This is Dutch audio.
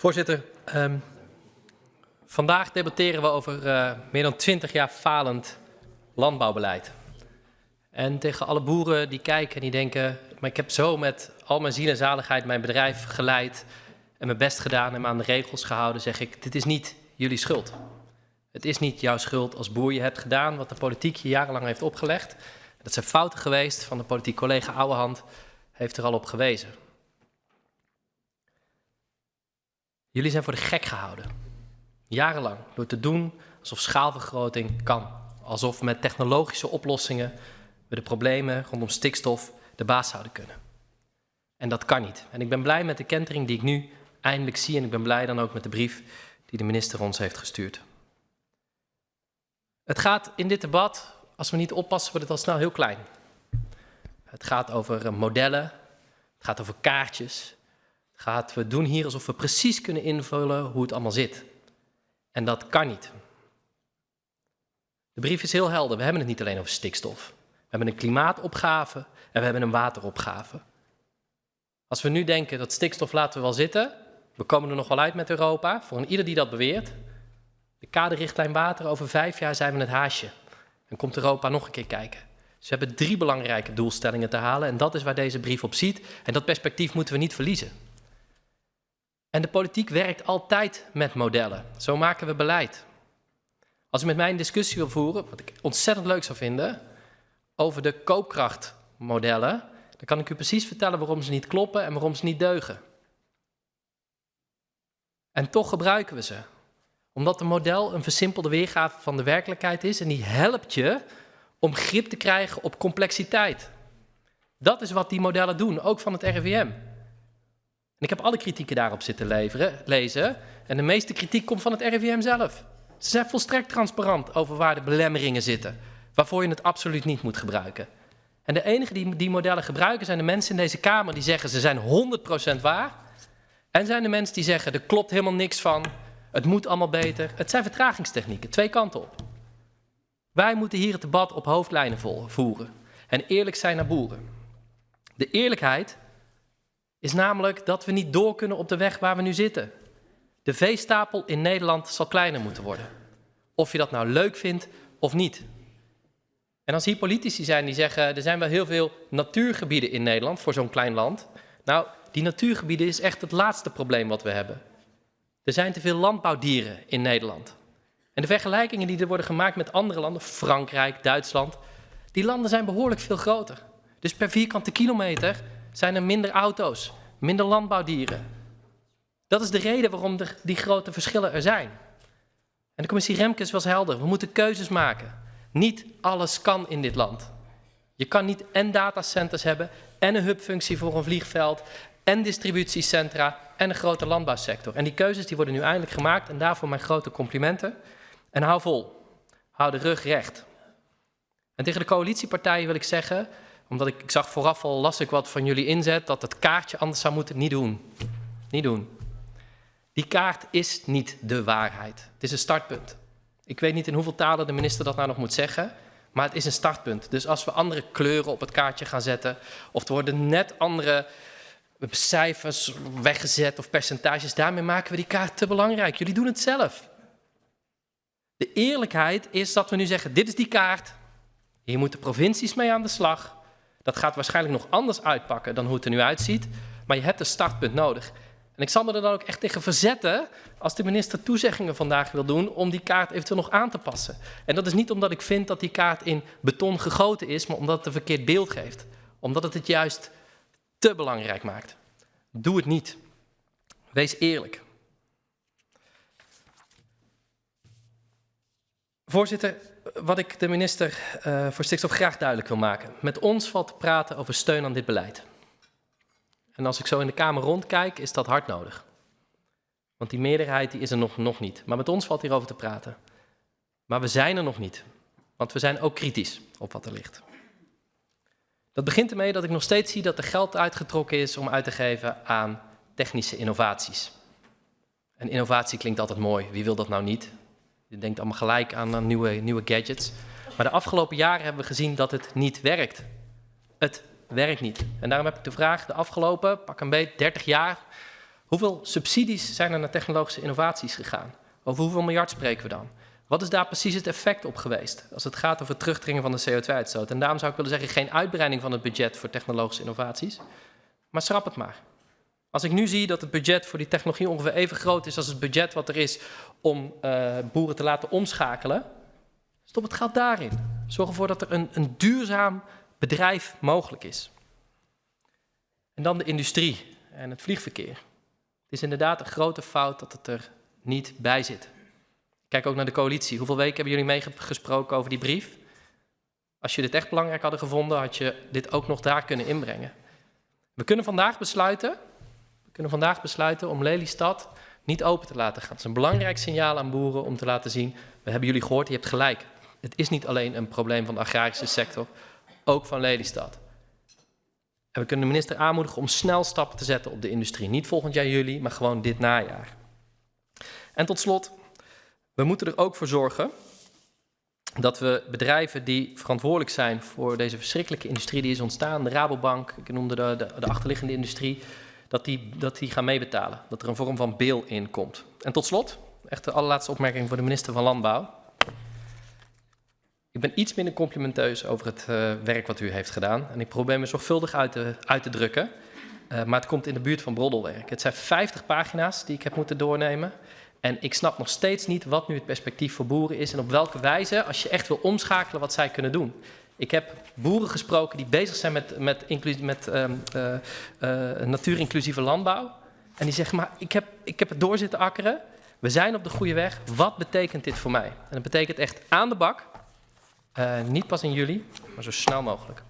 Voorzitter, ehm, vandaag debatteren we over eh, meer dan 20 jaar falend landbouwbeleid. En tegen alle boeren die kijken en die denken, maar ik heb zo met al mijn ziel en zaligheid mijn bedrijf geleid en mijn best gedaan en me aan de regels gehouden, zeg ik, dit is niet jullie schuld. Het is niet jouw schuld als boer. Je hebt gedaan wat de politiek je jarenlang heeft opgelegd. Dat zijn fouten geweest van de politiek collega Ouwehand, heeft er al op gewezen. Jullie zijn voor de gek gehouden. Jarenlang. Door te doen alsof schaalvergroting kan. Alsof met technologische oplossingen we de problemen rondom stikstof de baas zouden kunnen. En dat kan niet. En ik ben blij met de kentering die ik nu eindelijk zie. En ik ben blij dan ook met de brief die de minister ons heeft gestuurd. Het gaat in dit debat, als we niet oppassen, wordt het al snel heel klein. Het gaat over modellen, het gaat over kaartjes. Gaat, we doen hier alsof we precies kunnen invullen hoe het allemaal zit. En dat kan niet. De brief is heel helder. We hebben het niet alleen over stikstof. We hebben een klimaatopgave en we hebben een wateropgave. Als we nu denken dat stikstof laten we wel zitten, we komen er nog wel uit met Europa, voor een ieder die dat beweert. De kaderrichtlijn water, over vijf jaar zijn we het haasje. En komt Europa nog een keer kijken. Dus we hebben drie belangrijke doelstellingen te halen en dat is waar deze brief op ziet. En dat perspectief moeten we niet verliezen. En de politiek werkt altijd met modellen. Zo maken we beleid. Als u met mij een discussie wil voeren, wat ik ontzettend leuk zou vinden, over de koopkrachtmodellen, dan kan ik u precies vertellen waarom ze niet kloppen en waarom ze niet deugen. En toch gebruiken we ze. Omdat een model een versimpelde weergave van de werkelijkheid is en die helpt je om grip te krijgen op complexiteit. Dat is wat die modellen doen, ook van het RIVM. En ik heb alle kritieken daarop zitten leveren, lezen. En de meeste kritiek komt van het RIVM zelf. Ze zijn volstrekt transparant over waar de belemmeringen zitten. Waarvoor je het absoluut niet moet gebruiken. En de enige die die modellen gebruiken zijn de mensen in deze Kamer die zeggen ze zijn 100% waar. En zijn de mensen die zeggen er klopt helemaal niks van. Het moet allemaal beter. Het zijn vertragingstechnieken, twee kanten op. Wij moeten hier het debat op hoofdlijnen voeren. En eerlijk zijn naar boeren. De eerlijkheid is namelijk dat we niet door kunnen op de weg waar we nu zitten. De veestapel in Nederland zal kleiner moeten worden. Of je dat nou leuk vindt of niet. En als hier politici zijn die zeggen, er zijn wel heel veel natuurgebieden in Nederland voor zo'n klein land. Nou, die natuurgebieden is echt het laatste probleem wat we hebben. Er zijn te veel landbouwdieren in Nederland. En de vergelijkingen die er worden gemaakt met andere landen, Frankrijk, Duitsland, die landen zijn behoorlijk veel groter. Dus per vierkante kilometer zijn er minder auto's, minder landbouwdieren. Dat is de reden waarom er die grote verschillen er zijn. En de commissie Remkes was helder. We moeten keuzes maken. Niet alles kan in dit land. Je kan niet en datacenters hebben en een hubfunctie voor een vliegveld en distributiecentra en een grote landbouwsector. En die keuzes die worden nu eindelijk gemaakt en daarvoor mijn grote complimenten. En hou vol. Hou de rug recht. En tegen de coalitiepartijen wil ik zeggen, omdat ik, ik zag vooraf al, las ik wat van jullie inzet, dat het kaartje anders zou moeten niet doen. Niet doen. Die kaart is niet de waarheid. Het is een startpunt. Ik weet niet in hoeveel talen de minister dat nou nog moet zeggen, maar het is een startpunt. Dus als we andere kleuren op het kaartje gaan zetten, of er worden net andere cijfers weggezet of percentages, daarmee maken we die kaart te belangrijk. Jullie doen het zelf. De eerlijkheid is dat we nu zeggen, dit is die kaart, hier moeten provincies mee aan de slag. Dat gaat waarschijnlijk nog anders uitpakken dan hoe het er nu uitziet, maar je hebt een startpunt nodig. En ik zal me er dan ook echt tegen verzetten als de minister toezeggingen vandaag wil doen om die kaart eventueel nog aan te passen. En dat is niet omdat ik vind dat die kaart in beton gegoten is, maar omdat het een verkeerd beeld geeft. Omdat het het juist te belangrijk maakt. Doe het niet. Wees eerlijk. Voorzitter, wat ik de minister uh, voor stikstof graag duidelijk wil maken. Met ons valt te praten over steun aan dit beleid. En als ik zo in de Kamer rondkijk, is dat hard nodig. Want die meerderheid die is er nog, nog niet. Maar met ons valt hierover te praten. Maar we zijn er nog niet. Want we zijn ook kritisch op wat er ligt. Dat begint ermee dat ik nog steeds zie dat er geld uitgetrokken is om uit te geven aan technische innovaties. En innovatie klinkt altijd mooi. Wie wil dat nou niet? Je denkt allemaal gelijk aan, nieuwe, nieuwe gadgets. Maar de afgelopen jaren hebben we gezien dat het niet werkt. Het werkt niet. En daarom heb ik de vraag de afgelopen, pak een beetje, 30 jaar, Hoeveel subsidies zijn er naar technologische innovaties gegaan? Over hoeveel miljard spreken we dan? Wat is daar precies het effect op geweest als het gaat over het terugdringen van de CO2-uitstoot? En daarom zou ik willen zeggen, geen uitbreiding van het budget voor technologische innovaties, maar schrap het maar. Als ik nu zie dat het budget voor die technologie ongeveer even groot is als het budget wat er is om uh, boeren te laten omschakelen, stop het geld daarin. Zorg ervoor dat er een, een duurzaam bedrijf mogelijk is. En dan de industrie en het vliegverkeer. Het is inderdaad een grote fout dat het er niet bij zit. Kijk ook naar de coalitie. Hoeveel weken hebben jullie meegesproken over die brief? Als je dit echt belangrijk hadden gevonden, had je dit ook nog daar kunnen inbrengen. We kunnen vandaag besluiten, we kunnen vandaag besluiten om Lelystad niet open te laten gaan. Het is een belangrijk signaal aan boeren om te laten zien, we hebben jullie gehoord, je hebt gelijk. Het is niet alleen een probleem van de agrarische sector, ook van Lelystad. En we kunnen de minister aanmoedigen om snel stappen te zetten op de industrie. Niet volgend jaar juli, maar gewoon dit najaar. En tot slot, we moeten er ook voor zorgen dat we bedrijven die verantwoordelijk zijn voor deze verschrikkelijke industrie die is ontstaan, de Rabobank, ik noemde de, de, de achterliggende industrie, dat die, dat die gaan meebetalen. Dat er een vorm van bail in komt. En tot slot, echt de allerlaatste opmerking voor de minister van Landbouw. Ik ben iets minder complimenteus over het uh, werk wat u heeft gedaan. En ik probeer me zorgvuldig uit te, uit te drukken. Uh, maar het komt in de buurt van broddelwerk. Het zijn 50 pagina's die ik heb moeten doornemen. En ik snap nog steeds niet wat nu het perspectief voor boeren is en op welke wijze, als je echt wil omschakelen, wat zij kunnen doen. Ik heb boeren gesproken die bezig zijn met, met, met um, uh, uh, natuurinclusieve landbouw. En die zeggen, maar ik heb, ik heb het doorzitten akkeren. We zijn op de goede weg. Wat betekent dit voor mij? En dat betekent echt aan de bak. Uh, niet pas in juli, maar zo snel mogelijk.